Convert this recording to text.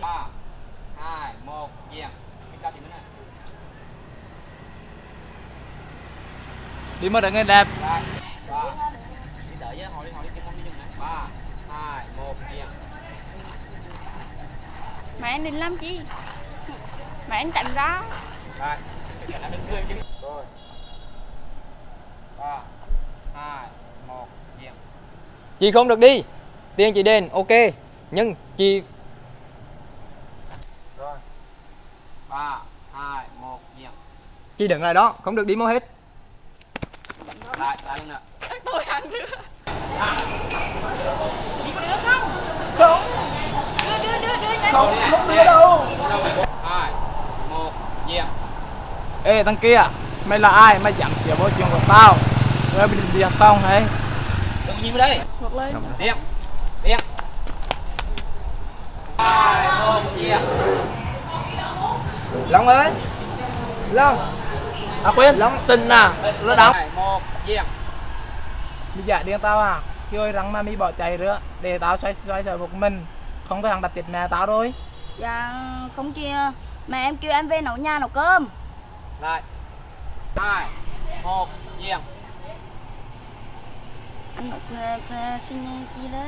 ba hai một mới này đi mất được nghe đẹp. Mẹ anh định làm chi? Mẹ anh chạy ra rồi cái cảnh đứng cười chứ rồi ba hai một dẹp Chị không được đi. Tiền chị đền, ok. Nhưng chị rồi. Ba hai một dẹp chị đứng lại đó, không được đi mau hết. lại lại nè. Tôi ăn nữa. Đi có được không? Không. Đưa đưa đưa đưa nhanh không không đưa đâu. Hai một dẹp ê thằng kia mày là ai? Mày dám xỉa vô chuyện của tao. Rồi bị điệt tao hay đừng nhìn vào đây. Ngược lên. Tiếp. Tiếp. Hai, một, dẹp Long ơi. Long. à quên. Long. tình à? Nó đóng một, dẹp Mày giả điên tao à? Khi ơi răng mà mi bỏ chạy nữa Để tao xoay xoay sở một mình. Không thôi thằng đặt tiệt mẹ tao rồi Dạ không kia Mẹ em kêu em về nấu nhà nấu cơm. Lại. Hai, một, dẹp anh uh, xin chi đó.